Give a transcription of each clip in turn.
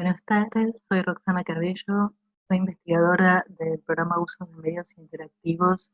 Buenas tardes, soy Roxana Cabello, soy investigadora del programa Uso de Medios Interactivos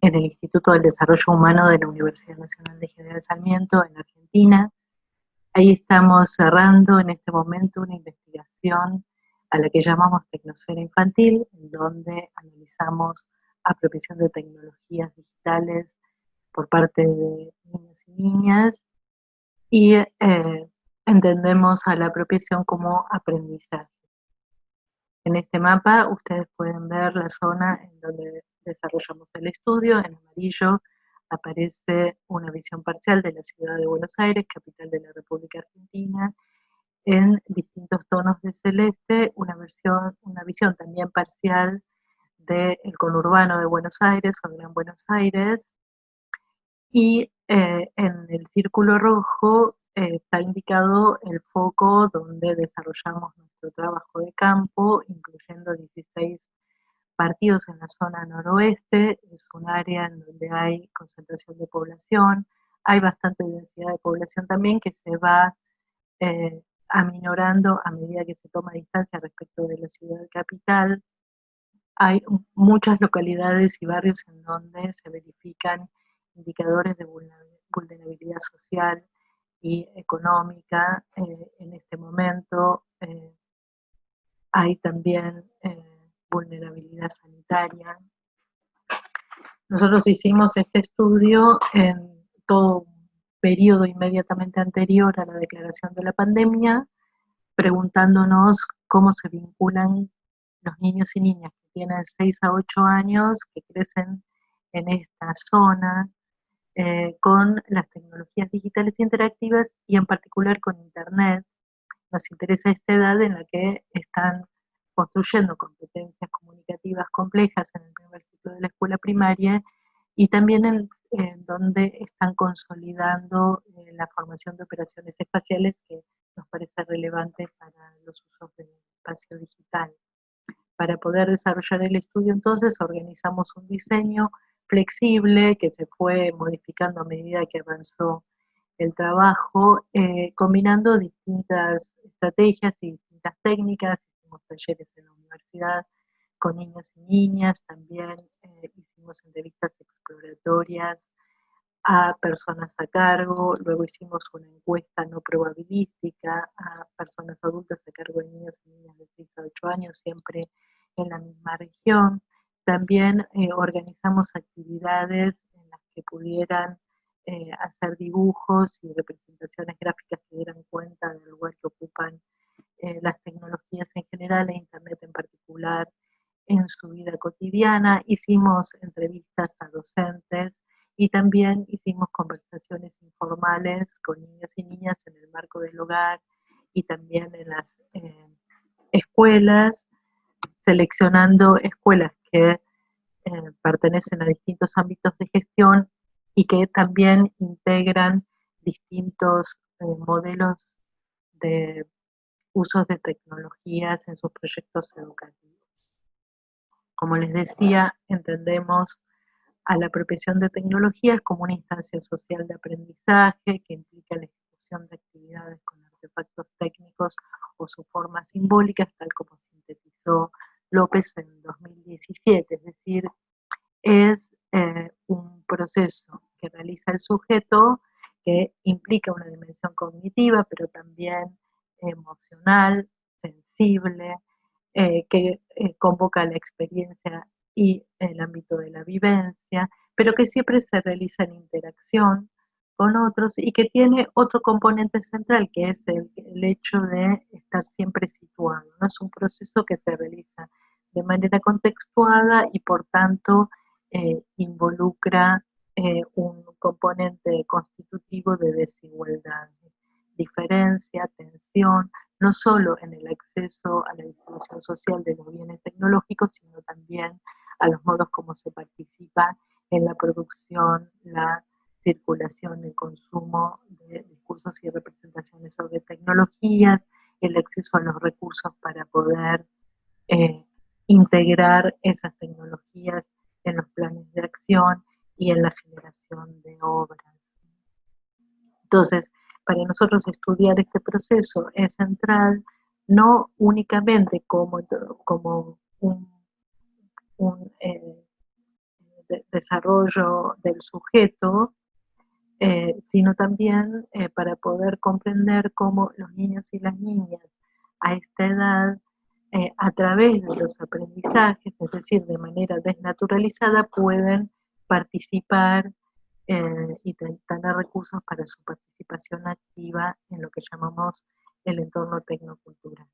en el Instituto del Desarrollo Humano de la Universidad Nacional de General Sarmiento en Argentina. Ahí estamos cerrando en este momento una investigación a la que llamamos Tecnosfera Infantil, en donde analizamos apropiación de tecnologías digitales por parte de niños y niñas y eh, entendemos a la apropiación como aprendizaje. En este mapa ustedes pueden ver la zona en donde desarrollamos el estudio. En amarillo aparece una visión parcial de la ciudad de Buenos Aires, capital de la República Argentina. En distintos tonos de celeste, una, versión, una visión también parcial del conurbano de Buenos Aires o Gran Buenos Aires. Y eh, en el círculo rojo está indicado el foco donde desarrollamos nuestro trabajo de campo, incluyendo 16 partidos en la zona noroeste, es un área en donde hay concentración de población, hay bastante densidad de población también que se va eh, aminorando a medida que se toma distancia respecto de la ciudad capital. Hay muchas localidades y barrios en donde se verifican indicadores de vulnerabilidad social, económica eh, en este momento. Eh, hay también eh, vulnerabilidad sanitaria. Nosotros hicimos este estudio en todo un periodo inmediatamente anterior a la declaración de la pandemia, preguntándonos cómo se vinculan los niños y niñas que tienen 6 a 8 años, que crecen en esta zona, eh, con las tecnologías digitales interactivas y en particular con Internet. Nos interesa esta edad en la que están construyendo competencias comunicativas complejas en el primer ciclo de la escuela primaria y también en, donde están consolidando eh, la formación de operaciones espaciales que nos parece relevante para los usos del espacio digital. Para poder desarrollar el estudio entonces organizamos un diseño flexible que se fue modificando a medida que avanzó el trabajo, eh, combinando distintas estrategias y distintas técnicas, hicimos talleres en la universidad con niños y niñas, también eh, hicimos entrevistas exploratorias a personas a cargo, luego hicimos una encuesta no probabilística a personas adultas a cargo de niños y niñas de 6 a 8 años, siempre en la misma región. También eh, organizamos actividades en las que pudieran eh, hacer dibujos y representaciones gráficas que dieran cuenta del lugar que ocupan eh, las tecnologías en general e Internet en particular en su vida cotidiana. Hicimos entrevistas a docentes y también hicimos conversaciones informales con niños y niñas en el marco del hogar y también en las escuelas, seleccionando escuelas que eh, pertenecen a distintos ámbitos de gestión y que también integran distintos eh, modelos de usos de tecnologías en sus proyectos educativos. Como les decía, entendemos a la apropiación de tecnologías como una instancia social de aprendizaje que implica la ejecución de actividades con artefactos técnicos o su forma simbólica, tal como sintetizó López en 2017, es decir, es eh, un proceso que realiza el sujeto que implica una dimensión cognitiva, pero también emocional, sensible, eh, que eh, convoca la experiencia y el ámbito de la vivencia, pero que siempre se realiza en interacción con otros y que tiene otro componente central, que es el, el hecho de estar siempre situado. ¿no? Es un proceso que se realiza de manera contextuada y por tanto eh, involucra eh, un componente constitutivo de desigualdad, diferencia, tensión, no solo en el acceso a la distribución social de los bienes tecnológicos, sino también a los modos como se participa en la producción, la circulación, el consumo de discursos y representaciones sobre tecnologías, el acceso a los recursos para poder eh, integrar esas tecnologías en los planes de acción y en la generación de obras. Entonces, para nosotros estudiar este proceso es central no únicamente como, como un, eh, desarrollo del sujeto, eh, sino también eh, para poder comprender cómo los niños y las niñas a esta edad, a través de los aprendizajes, es decir, de manera desnaturalizada, pueden participar y tener recursos para su participación activa en lo que llamamos el entorno tecnocultural.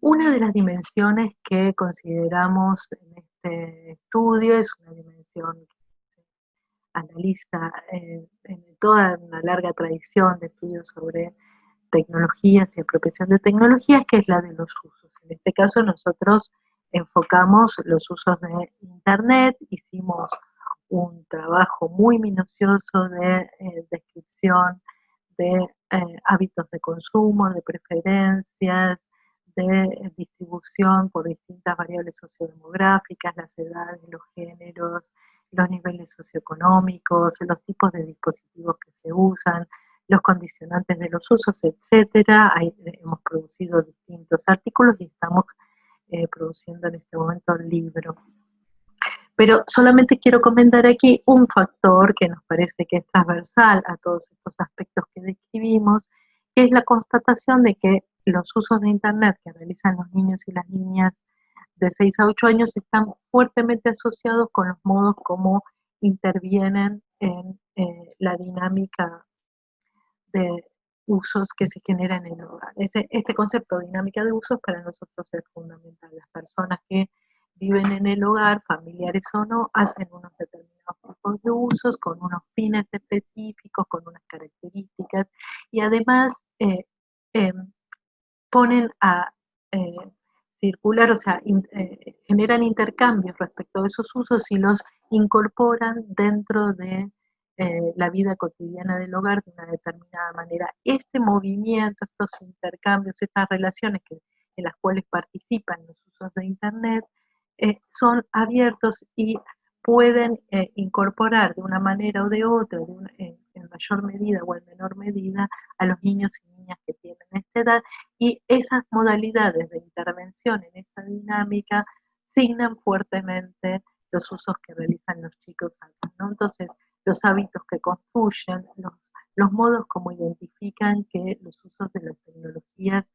Una de las dimensiones que consideramos en este estudio es una dimensión que analiza eh, en toda una larga tradición de estudios sobre tecnologías y apropiación de tecnologías, que es la de los usos. En este caso nosotros enfocamos los usos de Internet, hicimos un trabajo muy minucioso de eh, descripción de eh, hábitos de consumo, de preferencias, de distribución por distintas variables sociodemográficas, las edades, los géneros, los niveles socioeconómicos, los tipos de dispositivos que se usan, los condicionantes de los usos, etcétera. hemos producido distintos artículos y estamos eh, produciendo en este momento el libro. Pero solamente quiero comentar aquí un factor que nos parece que es transversal a todos estos aspectos que describimos, que es la constatación de que los usos de Internet que realizan los niños y las niñas de 6 a 8 años están fuertemente asociados con los modos como intervienen en eh, la dinámica de usos que se generan en el hogar. este concepto de dinámica de usos para nosotros es fundamental. Las personas que viven en el hogar, familiares o no, hacen unos determinados tipos de usos con unos fines específicos, con unas características y además eh, em, ponen a eh, circular, o sea, eh, generan intercambios respecto a esos usos y los incorporan dentro de eh, la vida cotidiana del hogar de una determinada manera. Este movimiento, estos intercambios, estas relaciones que, en las cuales participan los usos de Internet, son abiertos y pueden incorporar de una manera o de otra, en mayor medida o en menor medida, a los niños y niñas que tienen esta edad y esas modalidades de intervención en esa dinámica signan fuertemente los usos que realizan los chicos antes, ¿no? Entonces, los hábitos que construyen, los, los modos como identifican que los usos de las tecnologías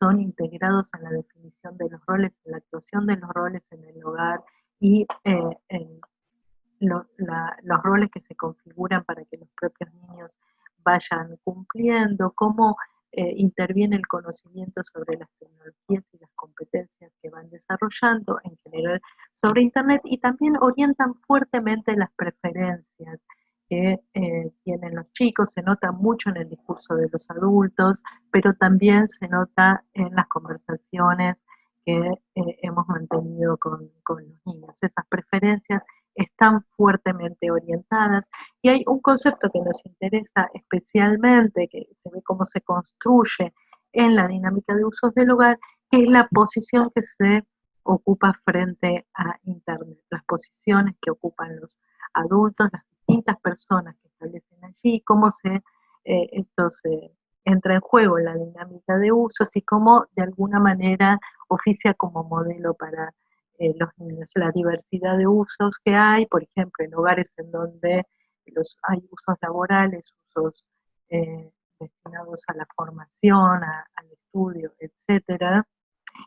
son integrados en la definición de los roles, en la actuación de los roles en el hogar y eh, en los roles que se configuran para que los propios niños vayan cumpliendo, cómo eh, interviene el conocimiento sobre las tecnologías y las competencias que van desarrollando en general sobre Internet y también orientan fuertemente las preferencias que eh, tienen los chicos, se nota mucho en el discurso de los adultos, pero también se nota en las conversaciones que eh, hemos mantenido con, con los niños. Esas preferencias están fuertemente orientadas y hay un concepto que nos interesa especialmente, que se ve cómo se construye en la dinámica de usos del hogar, que es la posición que se ocupa frente a Internet, las posiciones que ocupan los adultos, las distintas personas que establecen allí, cómo se, eh, esto se entra en juego en la dinámica de usos y cómo de alguna manera oficia como modelo para eh, los niños, la diversidad de usos que hay, por ejemplo, en hogares en donde los, hay usos laborales, usos eh, destinados a la formación, al estudio, etcétera,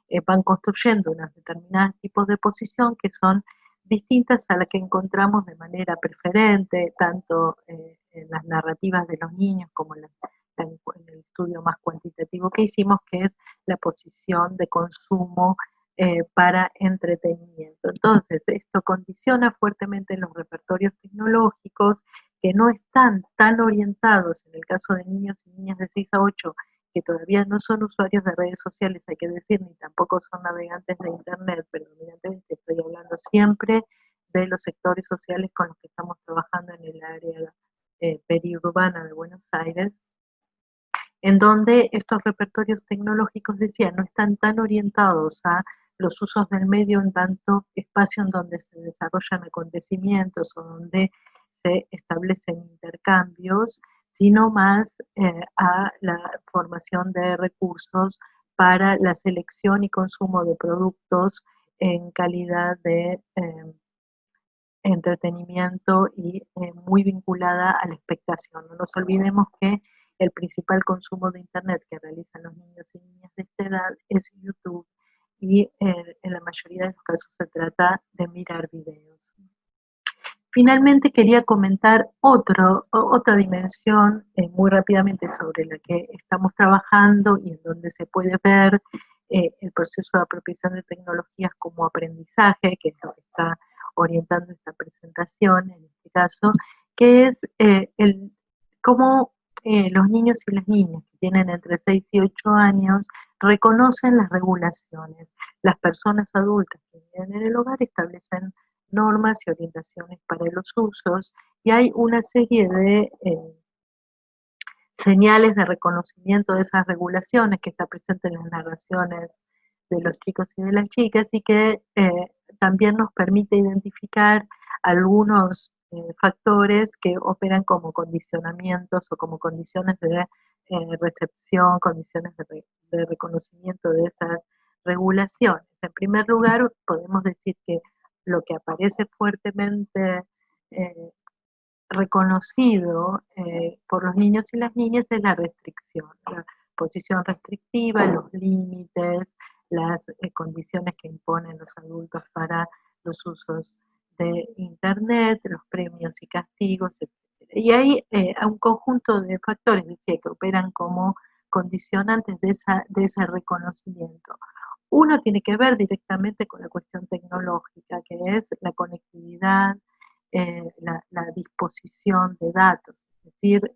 eh, van construyendo unos determinados tipos de posición que son distintas a las que encontramos de manera preferente, tanto en las narrativas de los niños como en, en, el estudio más cuantitativo que hicimos, que es la posición de consumo eh, para entretenimiento. Entonces, esto condiciona fuertemente los repertorios tecnológicos que no están tan orientados, en el caso de niños y niñas de 6 a 8, que todavía no son usuarios de redes sociales, hay que decir, ni tampoco son navegantes de Internet, pero estoy hablando siempre de los sectores sociales con los que estamos trabajando en el área eh, periurbana de Buenos Aires, en donde estos repertorios tecnológicos, decía, no están tan orientados a los usos del medio en tanto espacio en donde se desarrollan acontecimientos o donde se establecen intercambios, sino más eh, a la formación de recursos para la selección y consumo de productos en calidad de eh, entretenimiento y eh, muy vinculada a la expectación. No nos olvidemos que el principal consumo de Internet que realizan los niños y niñas de esta edad es YouTube y en la mayoría de los casos se trata de mirar videos. Finalmente quería comentar otro, otra dimensión eh, muy rápidamente sobre la que estamos trabajando y en donde se puede ver eh, el proceso de apropiación de tecnologías como aprendizaje, que es lo que está orientando esta presentación en este caso, que es eh, el, cómo los niños y las niñas que tienen entre 6 y 8 años reconocen las regulaciones. Las personas adultas que viven en el hogar establecen normas y orientaciones para los usos y hay una serie de eh, señales de reconocimiento de esas regulaciones que está presente en las narraciones de los chicos y de las chicas y que eh, también nos permite identificar algunos eh, factores que operan como condicionamientos o como condiciones de recepción, condiciones de reconocimiento de esas regulaciones. En primer lugar, podemos decir que lo que aparece fuertemente eh, reconocido eh, por los niños y las niñas es la restricción, la posición restrictiva, los límites, las eh, condiciones que imponen los adultos para los usos de Internet, los premios y castigos, etc. Y hay un conjunto de factores que operan como condicionantes de, de ese reconocimiento. Uno tiene que ver directamente con la cuestión tecnológica, que es la conectividad, eh, la, disposición de datos, es decir,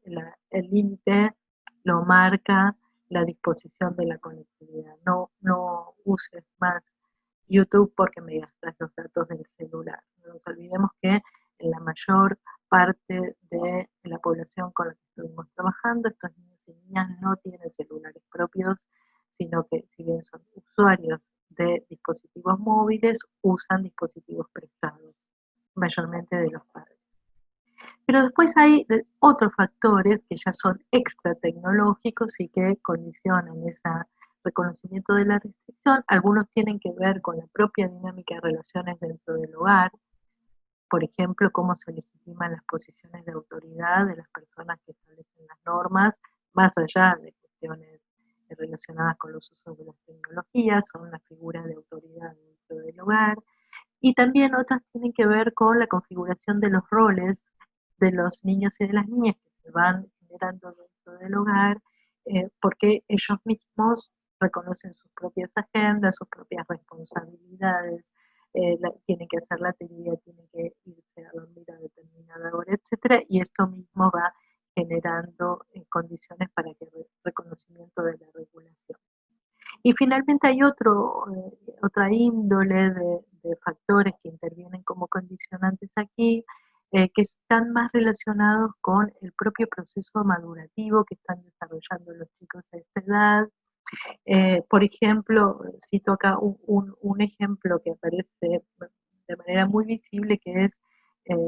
el límite lo marca la disposición de la conectividad. No, no uses más YouTube porque me gastas los datos del celular. No nos olvidemos que en la mayor parte de la población con la que estuvimos trabajando, estos niños y niñas no tienen celulares propios sino que si bien son usuarios de dispositivos móviles, usan dispositivos prestados, mayormente de los padres. Pero después hay otros factores que ya son extra tecnológicos y que condicionan ese reconocimiento de la restricción. Algunos tienen que ver con la propia dinámica de relaciones dentro del hogar, por ejemplo, cómo se legitiman las posiciones de autoridad de las personas que establecen las normas, más allá de cuestiones relacionadas con los usos de las tecnologías, son la figura de autoridad dentro del hogar, y también otras tienen que ver con la configuración de los roles de los niños y de las niñas que se van generando dentro del hogar, eh, porque ellos mismos reconocen sus propias agendas, sus propias responsabilidades, eh, tienen que hacer la teoría, tienen que irse a dormir a determinada hora, etcétera, y esto mismo va generando eh, condiciones para que el reconocimiento de la regulación. Y finalmente hay otro, eh, otra índole de, factores que intervienen como condicionantes aquí, eh, que están más relacionados con el propio proceso madurativo que están desarrollando los chicos a esta edad. por ejemplo, cito acá un, ejemplo que aparece de manera muy visible, que es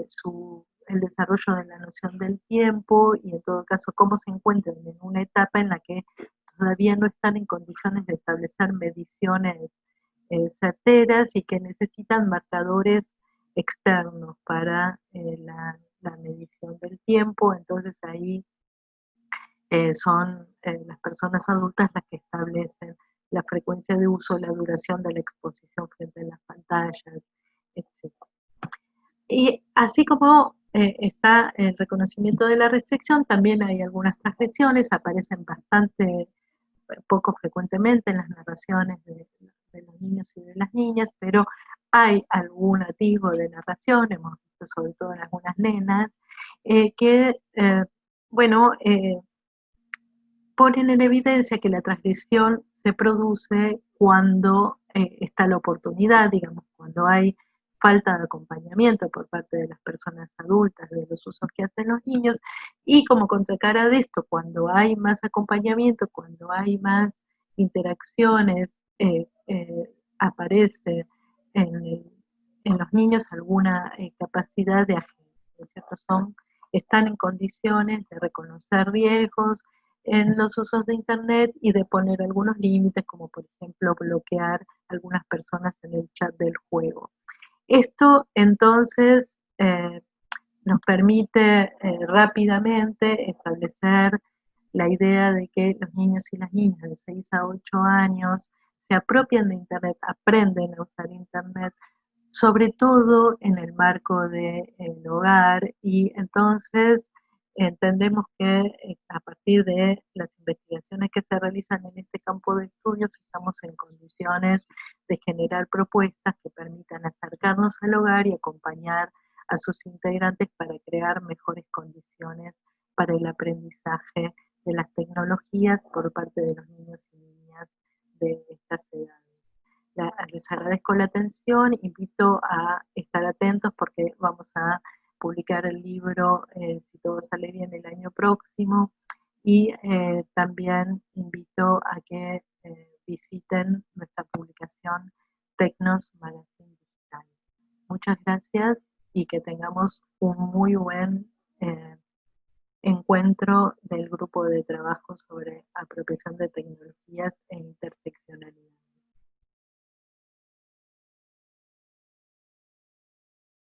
su el desarrollo de la noción del tiempo y en todo caso cómo se encuentran en una etapa en la que todavía no están en condiciones de establecer mediciones eh, y que necesitan marcadores externos para eh, la, medición del tiempo. Entonces ahí eh, son las personas adultas las que establecen la frecuencia de uso, la duración de la exposición frente a las pantallas, etc. Y así como eh, está el reconocimiento de la restricción, también hay algunas transgresiones, aparecen bastante eh, poco frecuentemente en las narraciones de, niños y de las niñas, pero hay algún atisbo de narración, hemos visto sobre todo en algunas nenas, eh, que, bueno, ponen en evidencia que la transgresión se produce cuando está la oportunidad, digamos, cuando hay falta de acompañamiento por parte de las personas adultas, de los usos que hacen los niños, y como contracara de esto, cuando hay más acompañamiento, cuando hay más interacciones, eh, eh, aparece en, los niños alguna eh, capacidad de agencia, ¿cierto? Son están en condiciones de reconocer riesgos en los usos de Internet y de poner algunos límites, como por ejemplo bloquear algunas personas en el chat del juego. Esto entonces eh, nos permite eh, rápidamente establecer la idea de que los niños y las niñas de 6 a 8 años se apropian de Internet, aprenden a usar Internet, sobre todo en el marco del hogar y entonces entendemos que eh, a partir de las investigaciones que se realizan en este campo de estudios estamos en condiciones de generar propuestas que permitan acercarnos al hogar y acompañar a sus integrantes para crear mejores condiciones para el aprendizaje de las tecnologías por parte de los niños y niñas de estas edades. Les agradezco la atención, invito a estar atentos porque vamos a publicar el libro, eh, si todo sale bien, el año próximo. Y eh, también invito a que eh, visiten nuestra publicación Tecnos Magazine Digital. Muchas gracias y que tengamos un muy buen encuentro del grupo de trabajo sobre apropiación de tecnologías e intersección